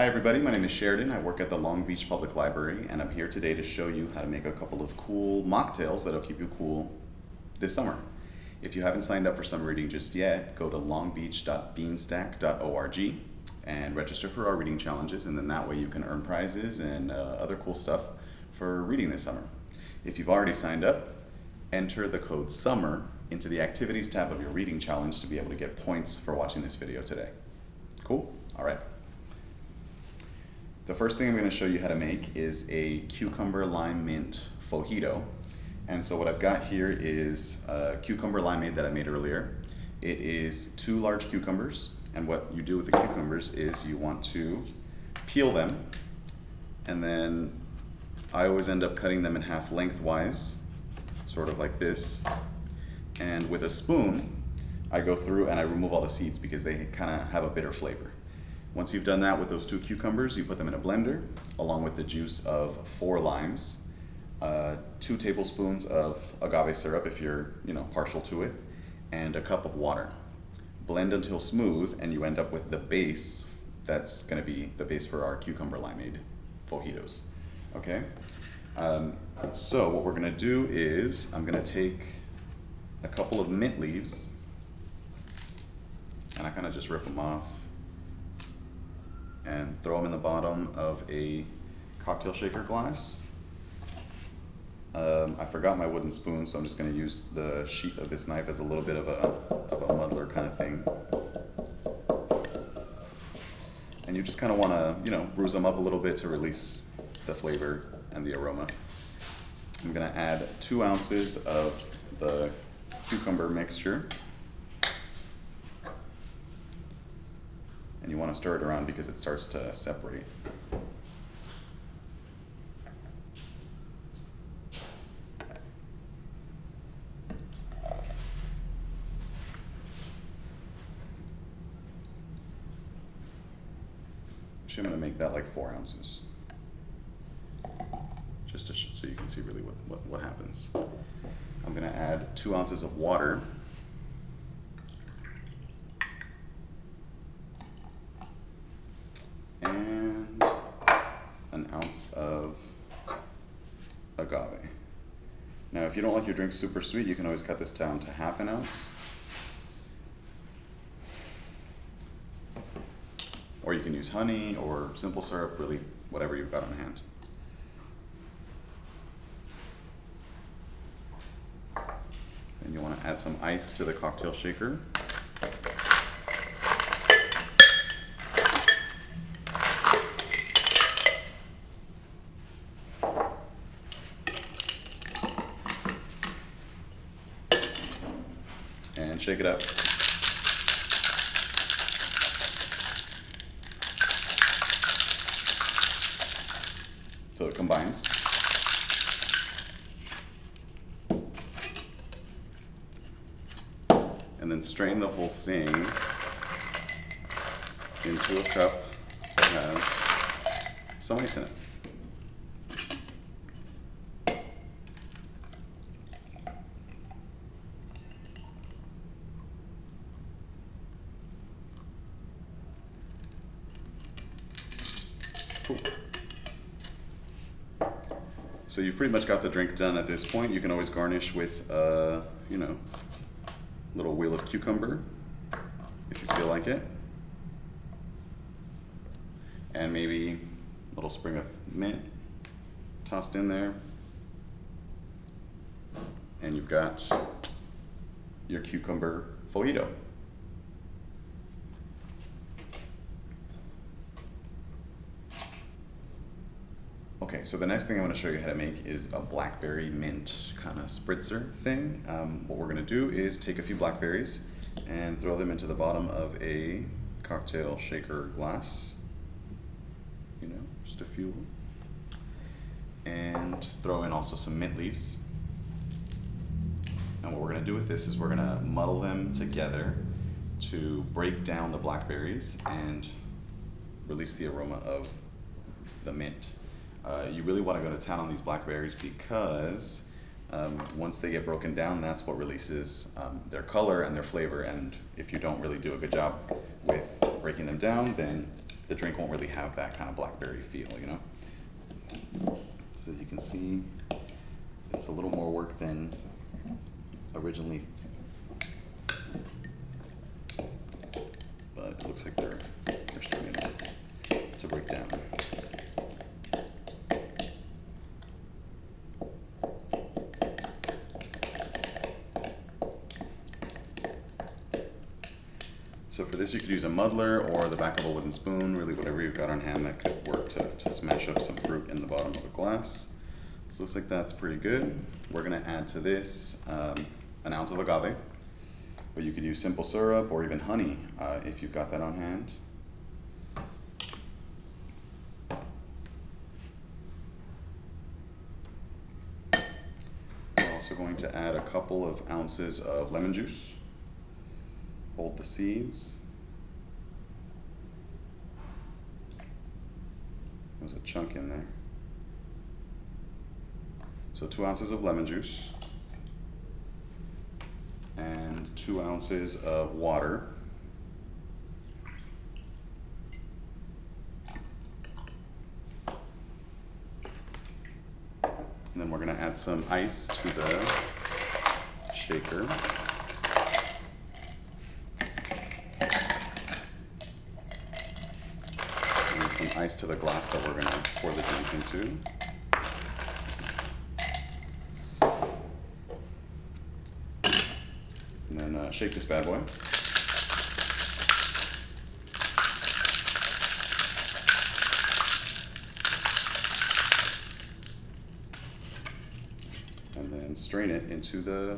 Hi everybody, my name is Sheridan. I work at the Long Beach Public Library and I'm here today to show you how to make a couple of cool mocktails that'll keep you cool this summer. If you haven't signed up for summer reading just yet, go to longbeach.beanstack.org and register for our reading challenges and then that way you can earn prizes and uh, other cool stuff for reading this summer. If you've already signed up, enter the code SUMMER into the activities tab of your reading challenge to be able to get points for watching this video today. Cool? All right. The first thing I'm going to show you how to make is a cucumber lime mint fauxjito. And so what I've got here is a cucumber limeade that I made earlier. It is two large cucumbers, and what you do with the cucumbers is you want to peel them, and then I always end up cutting them in half lengthwise, sort of like this. And with a spoon, I go through and I remove all the seeds because they kind of have a bitter flavor. Once you've done that with those two cucumbers, you put them in a blender along with the juice of four limes, uh, two tablespoons of agave syrup if you're you know partial to it, and a cup of water. Blend until smooth and you end up with the base that's going to be the base for our cucumber limeade fajitos. Okay? Um, so what we're going to do is I'm going to take a couple of mint leaves and I kind of just rip them off and throw them in the bottom of a cocktail shaker glass. Um, I forgot my wooden spoon, so I'm just going to use the sheath of this knife as a little bit of a, of a muddler kind of thing. And you just kind of want to, you know, bruise them up a little bit to release the flavor and the aroma. I'm going to add two ounces of the cucumber mixture. and you want to stir it around because it starts to separate. Actually, I'm going to make that like four ounces, just so you can see really what, what, what happens. I'm going to add two ounces of water. and an ounce of agave. Now, if you don't like your drink super sweet, you can always cut this down to half an ounce. Or you can use honey or simple syrup, really whatever you've got on hand. Then you want add some ice to the cocktail shaker. and shake it up. So it combines. And then strain the whole thing into a cup that has some ice in it. So you've pretty much got the drink done at this point. You can always garnish with, uh, you know, little wheel of cucumber if you feel like it. And maybe a little sprig of mint tossed in there. And you've got your cucumber fauxjito. Okay, so the next thing I want to show you how to make is a blackberry mint kind of spritzer thing. Um, what we're going to do is take a few blackberries and throw them into the bottom of a cocktail shaker glass. You know, just a few. And throw in also some mint leaves. And what we're going to do with this is we're going to muddle them together to break down the blackberries and release the aroma of the mint. Uh, you really want to go to town on these blackberries because Um, once they get broken down, that's what releases um, their color and their flavor. And if you don't really do a good job with breaking them down, then the drink won't really have that kind of blackberry feel, you know? So as you can see, it's a little more work than originally. But it looks like they're, they're starting to, to break down. So for this, you could use a muddler or the back of a wooden spoon, really whatever you've got on hand that could work to, to smash up some fruit in the bottom of a glass. So looks like that's pretty good. We're gonna add to this um, an ounce of agave, but you could use simple syrup or even honey uh, if you've got that on hand. We're also going to add a couple of ounces of lemon juice. Hold the seeds. There's a chunk in there. So two ounces of lemon juice and two ounces of water. And then we're gonna add some ice to the shaker. And some ice to the glass that we're gonna pour the drink into. And then uh, shake this bad boy. And then strain it into the,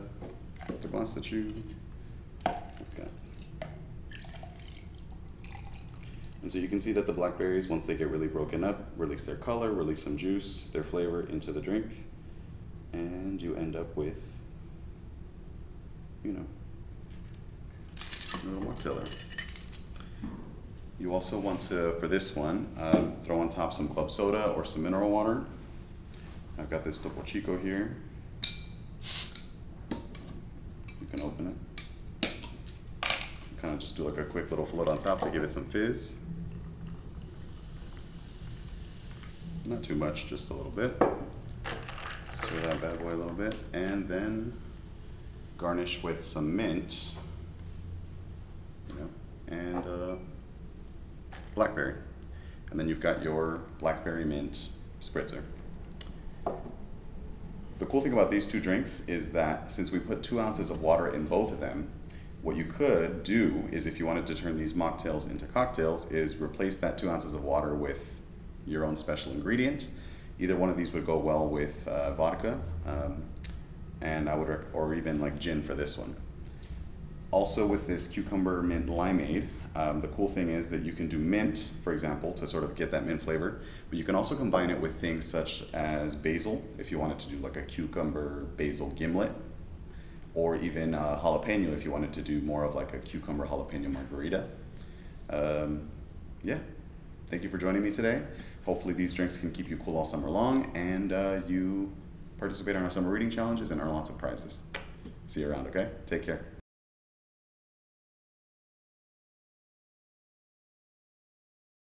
the glass that you have got. And so you can see that the blackberries, once they get really broken up, release their color, release some juice, their flavor into the drink, and you end up with, you know, a little more mocktail. You also want to, for this one, um, throw on top some club soda or some mineral water. I've got this Topo Chico here. You can open it. Kind of just do like a quick little float on top to give it some fizz. Not too much, just a little bit. Stir that bad boy a little bit, and then garnish with some mint, you know, and uh, blackberry. And then you've got your blackberry mint spritzer. The cool thing about these two drinks is that since we put two ounces of water in both of them, what you could do is if you wanted to turn these mocktails into cocktails is replace that two ounces of water with your own special ingredient. Either one of these would go well with uh, vodka, um, and I would, or even like gin for this one. Also with this cucumber mint limeade, um, the cool thing is that you can do mint, for example, to sort of get that mint flavor, but you can also combine it with things such as basil, if you wanted to do like a cucumber basil gimlet, or even uh, jalapeno if you wanted to do more of like a cucumber jalapeno margarita. Um, yeah, thank you for joining me today. Hopefully these drinks can keep you cool all summer long and uh, you participate in our summer reading challenges and earn lots of prizes. See you around, okay? Take care.